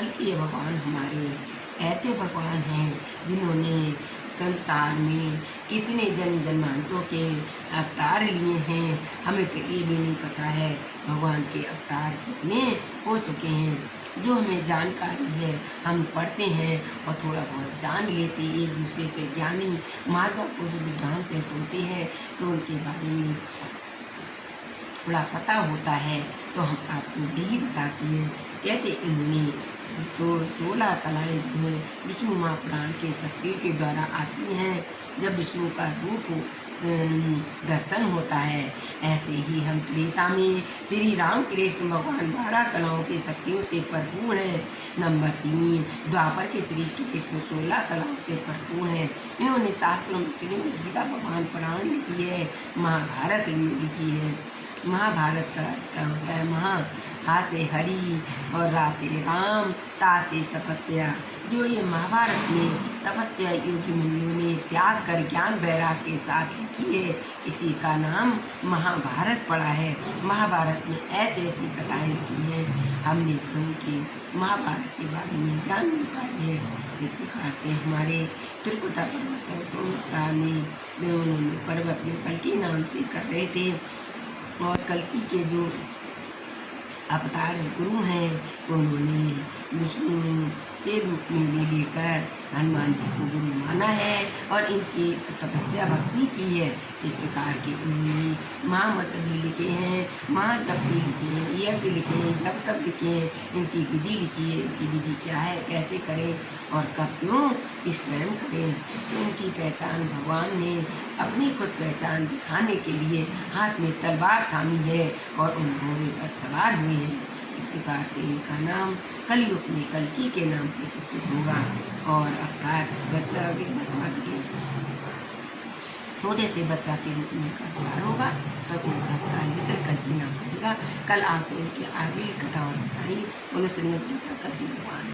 कल के भगवान हमारे, ऐसे भगवान हैं जिन्होंने संसार में कितने जन्म जन्मांतों के अवतार लिए हैं। हमें तो ये भी नहीं पता है भगवान के अवतार कितने हो चुके हैं। जो हमें जानकारी है, हम पढ़ते हैं और थोड़ा बहुत जान लेते, एक दूसरे से ज्ञानी महात्मा पुरुष विद्वान से सुनते हैं तो उनके बारे में थोड़ा पता होता है तो हम आपको यही बताते हैं। कहते इन्होंने सो, सोलह कलाएँ जो है विष्णु माँ महापुराण के शक्तियों के द्वारा आती हैं। जब विष्णु का रूप दर्शन होता है, ऐसे ही हम त्रेता में श्री राम कृष्ण भगवान बारह कलाओं की शक्तियों से भरपूर है। नंबर तीन, द्वापर के श्री कृष्ण सोलह कलाओं से भरपूर है। इन्होंने शास्त्रों में श्री गीता भगवान पुराण लिखी है, महाभारत लिखी है। महाभारत का अर्थ क्या होता है। महा, हा से हरि और रा से राम, ता से तपस्या। जो ये महाभारत में तपस्या योगी मुनियों ने त्याग कर ज्ञान वैराग के साथ लिखी है इसी का नाम महाभारत पड़ा है। महाभारत में ऐसी ऐसी कथाएँ लिखी हैं। हमने प्रभु के महाभारत के बारे में जान नहीं पाई है। इस प्रकार से हमारे त्रिकुटा पर्वत सोमता ने उन्होंने पर्वत में कल के नाम से कर रहे थे। और कल्कि के जो अवतार गुरु हैं उन्होंने विष्णु के रूप में भी लेकर हनुमान जी को गुरु माना है और इनकी तपस्या भक्ति की है। इस प्रकार के उन्होंने महामत भी लिखे हैं महाजप भी लिखे हैं, यज्ञ लिखे हैं, जब तब लिखे हैं, इनकी विधि लिखी है, इनकी विधि क्या है, कैसे करें और कब क्यों, किस टाइम करें। इनकी पहचान भगवान ने अपनी खुद पहचान दिखाने के लिए हाथ में तलवार थामी है और उन घोड़े पर सवार हुए हैं। इस प्रकार से इनका नाम कलयुग में कलकी के नाम से प्रसिद्ध होगा और अवतार के छोटे से बच्चा के रूप में उनका अवतार होगा, तब उनका अवतार लेकर कल्की नाम पड़ेगा कल आपको इनके आगे कथा और बताएँगे उन्हें कल भगवान